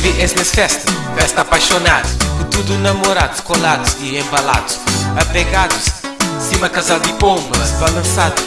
Baby, és nessa festa, festa apaixonado Com tudo namorados, colados e embalados Apegados, cima casal de pombas Balançado,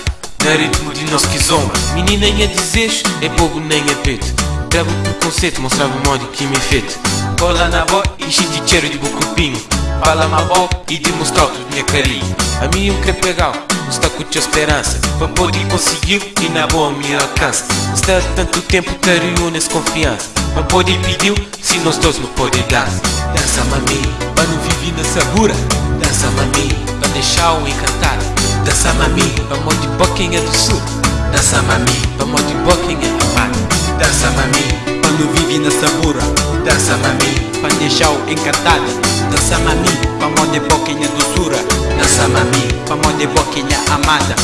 na ritmo de nosso kizomba Menina em a desejo, é bobo nem a peito. Travo preconceito, mostrava o modo que me feito Cola na boa, enche de cheiro de bucupinho. Fala uma boa e demonstrar todo minha carinho. A mim um crepe legal, está com tua esperança. Para poder conseguir e na boa me alcança. Está tanto tempo te reúnes confiança Para poder pediu, se nós dois não pode dar. Dança mami, para não viver na sabura Dança mami, para deixar o encantado Dança mami, para mão de boquinha do sul. Dança mami, para mão de boquinha amada Dança mami, para não viver na sabura Dança mami, para deixar o encantado Dança mami, para mão de boquinha doçura Dança mami, para mão de boquinha amada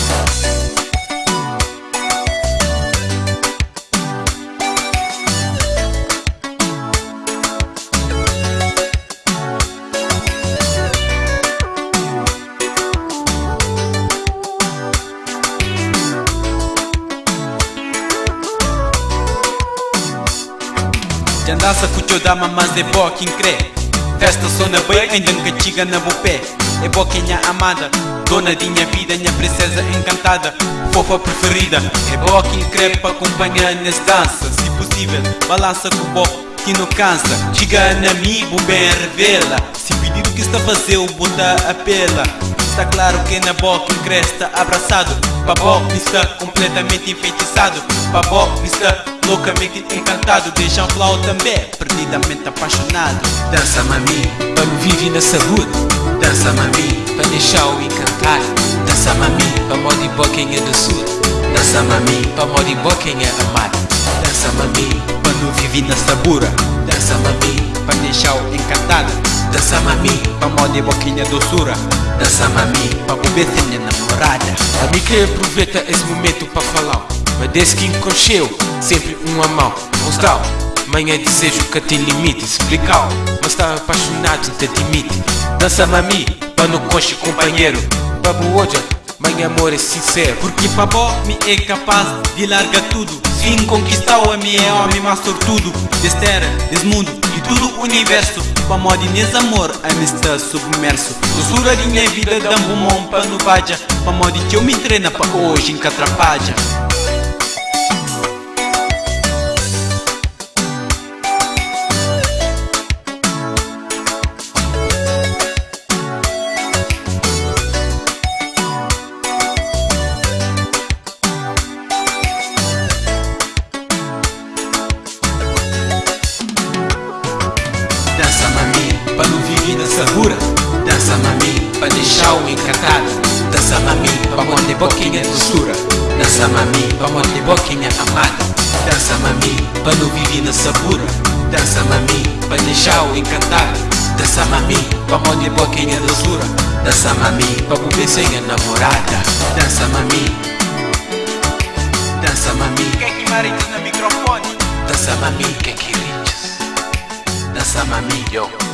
Dança com o teu dama, mas é boa quem crê Festa só na bem, ainda nunca chega na pé É é amada Dona de minha vida, minha princesa encantada Fofa preferida É boa quem crê para acompanhar nessa dança Se possível, balança com o que não cansa Chega na mim, o bem revela Se pedir o que está a fazer, o bota apela Está claro que na boca cresta abraçado Babó está completamente enfeitiçado Babó está loucamente encantado. Deixa um flow também, perdidamente apaixonado. Dança mami, para não viver na saúde. Dança mami, para deixar o encantar. Dança mami, para mó de boquinha do sul Dança mami, para mó de boquinha amada Dança mami, para não viver na sabura. Dança mami, para deixar o encantado. Dança mami, para mó de boquinha doçura. Dança mami, para beber sem namorada A mim que aproveita esse momento para falar Mas desde que enconcheu, sempre um a mão. Mostrar, manhã desejo que tem limite Explicar, mas está apaixonado, te admite. Dança mami, para no conche companheiro. Babu hoje, mãe amor é sincero. Porque babó me é capaz de largar tudo. Sim, conquistar o me é homem mais sortudo. Desse terra, desse mundo e tudo o universo. Para modo nesse amor, a me está submerso. Doçura de minha vida, dá um mão para no vaja Para modo que eu me treina para hoje em sabura Dança mami, para deixar o encantado Dança mami, para mão de boquinha doçura Dança mami, para mão de boquinha amada Dança mami, para não viver na sabura Dança mami, para deixar o encantado Dança mami, para mão de boquinha doçura Dança mami, para beber sem a namorada Dança mami Dança mami Quem que marido no microfone? Dança mami, quem que riches Dança mami, yo